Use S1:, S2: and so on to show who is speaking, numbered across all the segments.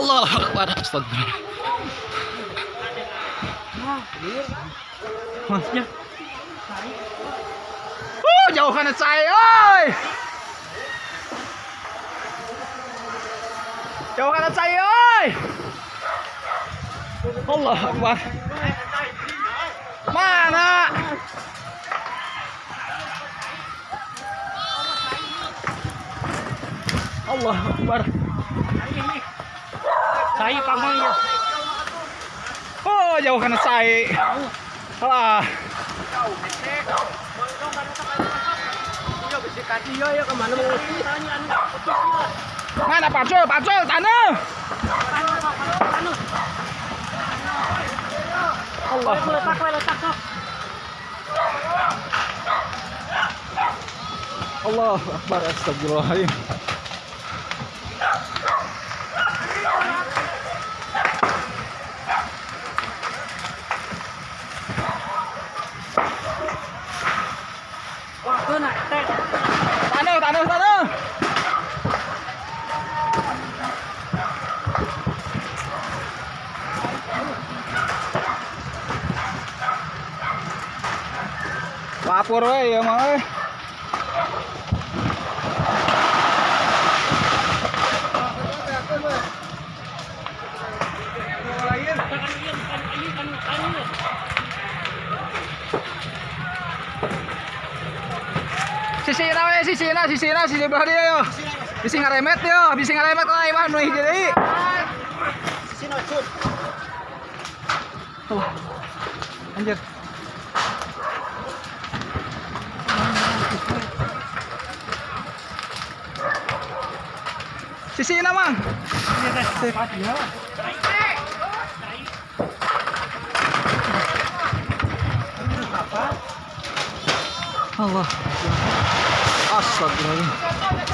S1: Allah Akbar Astagfirullah
S2: Masnya.
S1: Oh, jauh kanan saya, oi. Jauh kanan saya, oi. Allah Akbar. Mana? Allah Akbar.
S2: Pamang ya.
S1: Oh, jauh saya. Ah, mana pacul, pacul, tanah. Allah.
S2: Letak, letak, sok.
S1: Allah Akbar Astagfirullahaladzim
S2: Wah, kena, tek.
S1: Tanah, tanah, tanah Lapor we ya mah. Sisi na we, sisi na, sisi na, sisi belah dia yo. Bisi ngaremet yo, bisi ngaremet lah imah nu hiji deui. Allah. Anjir. Sisi na mang. Allah. Astagfirullahaladzim.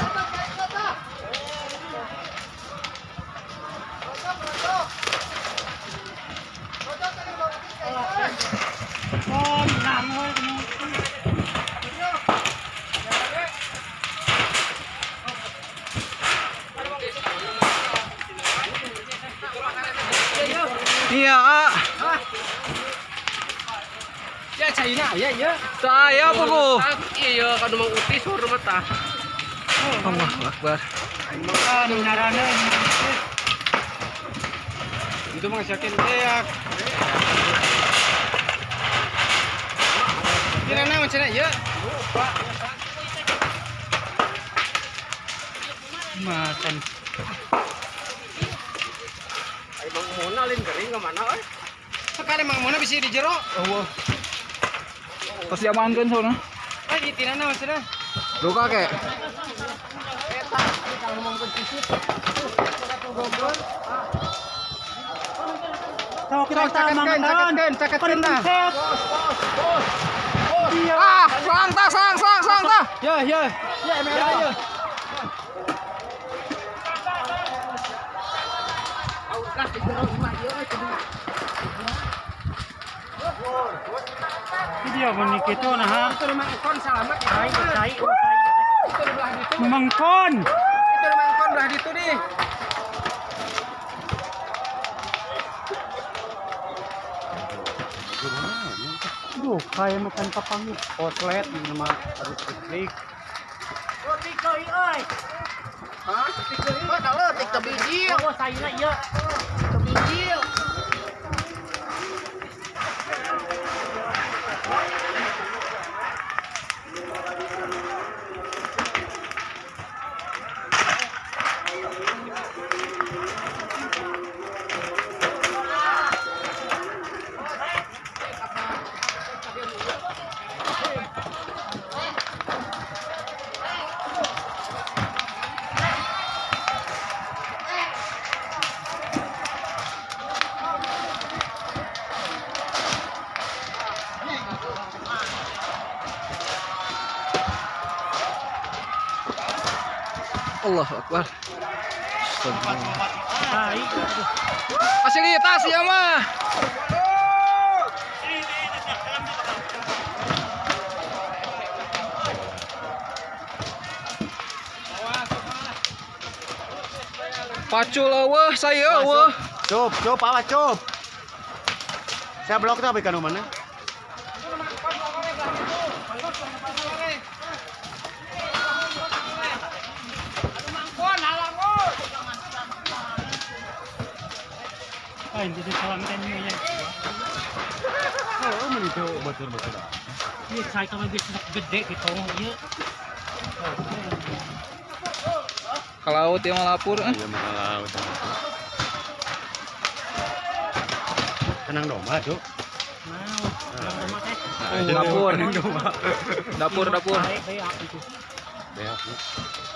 S1: Iya, ah.
S2: Ya, China, ya, ya.
S1: saya apa bu?
S2: Iya, kan mau utis suruh mata.
S1: Allah Akbar.
S2: Itu mah yakin deak. Kira na macam ya. Makan. Ay, Mang Mona lin garing ke mana eh? Sekali Mang Mona bisa di jero.
S1: Allah. Pas diamankan soalnya.
S2: Ay, di tina na macam
S1: Luka kek.
S2: Sok
S1: Sok, caketkeun, caketkeun, caketkeun dah.
S2: Iya.
S1: Ah, sang ta, sang, sang, sang ta.
S2: Ya, ya. Ya, merah ya. Dia menikah itu nah. Itu memang kon selamat ya. Sai, sai, sai. Memang kon.
S1: Itu belah di.
S2: Duh, kayak makan papang Outlet nama harus listrik. Oi.
S1: Hah? Oh, kalau biji.
S2: Oh, saya iya.
S1: Allah Akbar. Fasilitas ya mah. Pacul wah saya wah.
S3: Cup, cup, awas cup. Saya blok tuh ikan mana?
S4: Hindi yan.
S3: Itu betul betul.
S4: Iya, saya kami bisa gede gitu. Iya.
S1: Ke laut yang melapur. Eh.
S3: Iya laut. Tuh.
S4: Mau, teh.
S1: Dapur. Dapur dapur.
S3: Beak.